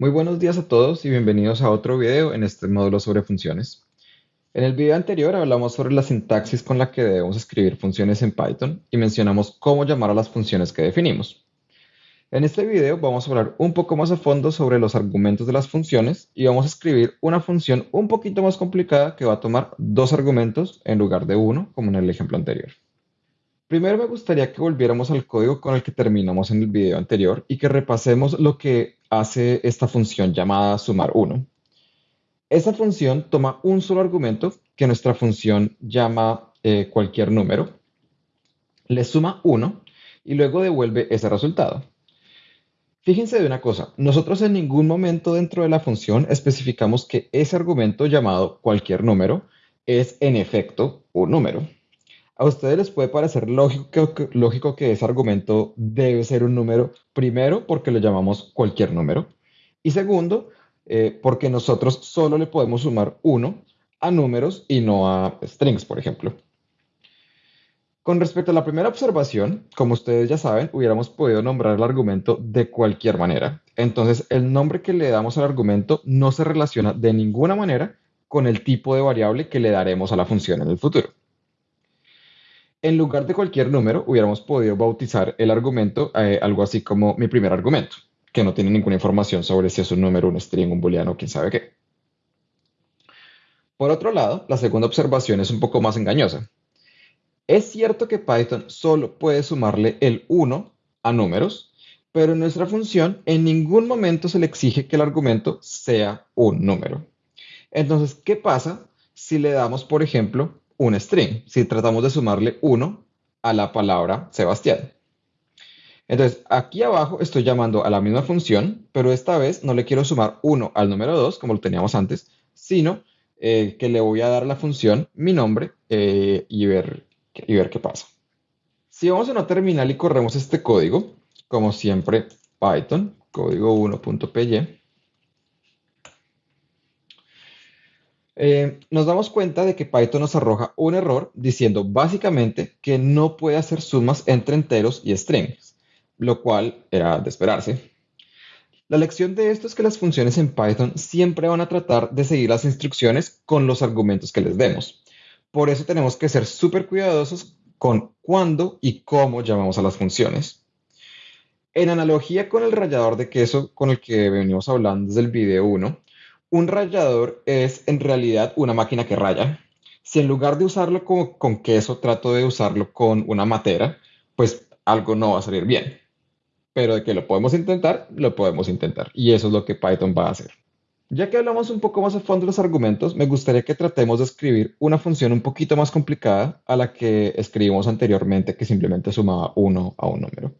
Muy buenos días a todos y bienvenidos a otro video en este módulo sobre funciones. En el video anterior hablamos sobre la sintaxis con la que debemos escribir funciones en Python y mencionamos cómo llamar a las funciones que definimos. En este video vamos a hablar un poco más a fondo sobre los argumentos de las funciones y vamos a escribir una función un poquito más complicada que va a tomar dos argumentos en lugar de uno, como en el ejemplo anterior. Primero me gustaría que volviéramos al código con el que terminamos en el video anterior y que repasemos lo que hace esta función llamada sumar 1. Esa función toma un solo argumento que nuestra función llama eh, cualquier número, le suma 1 y luego devuelve ese resultado. Fíjense de una cosa, nosotros en ningún momento dentro de la función especificamos que ese argumento llamado cualquier número es en efecto un número. A ustedes les puede parecer lógico que, ese argumento debe ser un número, primero porque lo llamamos cualquier número, y segundo, eh, porque nosotros solo le podemos sumar uno a números y no a strings, por ejemplo. Con respecto a la primera observación, como ustedes ya saben, hubiéramos podido nombrar el argumento de cualquier manera. Entonces, el nombre que le damos al argumento no se relaciona de ninguna manera con el tipo de variable que le daremos a la función en el futuro. En lugar de cualquier número, hubiéramos podido bautizar el argumento eh, algo así como mi primer argumento, que no tiene ninguna información sobre si es un número, un string, un booleano, quién sabe qué. Por otro lado, la segunda observación es un poco más engañosa. Es cierto que Python solo puede sumarle el 1 a números, pero en nuestra función en ningún momento se le exige que el argumento sea un número. Entonces, ¿qué pasa si le damos, por ejemplo, un string si tratamos de sumarle 1 a la palabra Sebastián. Entonces, aquí abajo estoy llamando a la misma función, pero esta vez no le quiero sumar 1 al número 2, como lo teníamos antes, sino eh, que le voy a dar la función mi nombre eh, y, ver, y ver qué pasa. Si vamos a una terminal y corremos este código, como siempre, Python, código 1.py, Eh, nos damos cuenta de que Python nos arroja un error diciendo básicamente que no puede hacer sumas entre enteros y strings, lo cual era de esperarse. La lección de esto es que las funciones en Python siempre van a tratar de seguir las instrucciones con los argumentos que les demos. Por eso tenemos que ser súper cuidadosos con cuándo y cómo llamamos a las funciones. En analogía con el rallador de queso con el que venimos hablando desde el video 1, un rallador es en realidad una máquina que raya. Si en lugar de usarlo con queso trato de usarlo con una matera, pues algo no va a salir bien. Pero de que lo podemos intentar, lo podemos intentar. Y eso es lo que Python va a hacer. Ya que hablamos un poco más a fondo de los argumentos, me gustaría que tratemos de escribir una función un poquito más complicada a la que escribimos anteriormente, que simplemente sumaba uno a un número.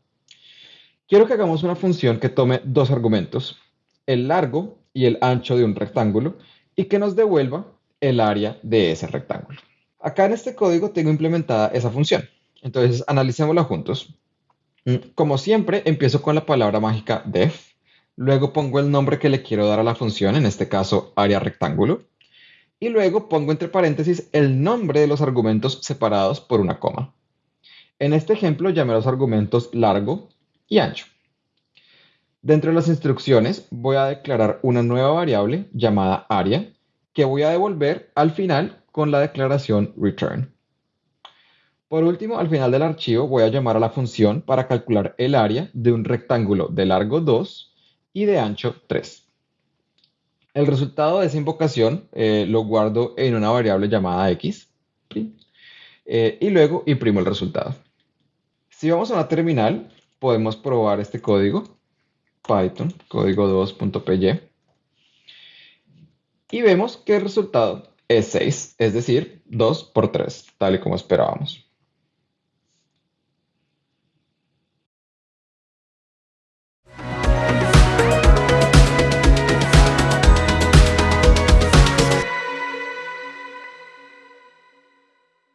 Quiero que hagamos una función que tome dos argumentos, el largo y el ancho de un rectángulo y que nos devuelva el área de ese rectángulo. Acá en este código tengo implementada esa función. Entonces, analicémosla juntos. Mm, como siempre, empiezo con la palabra mágica def. Luego pongo el nombre que le quiero dar a la función, en este caso área rectángulo. Y luego pongo entre paréntesis el nombre de los argumentos separados por una coma. En este ejemplo llamé los argumentos largo y ancho. Dentro de las instrucciones voy a declarar una nueva variable llamada área que voy a devolver al final con la declaración return. Por último, al final del archivo voy a llamar a la función para calcular el área de un rectángulo de largo 2 y de ancho 3. El resultado de esa invocación eh, lo guardo en una variable llamada x eh, y luego imprimo el resultado. Si vamos a una terminal, podemos probar este código Python, código 2.py. Y vemos que el resultado es 6, es decir, 2 por 3, tal y como esperábamos.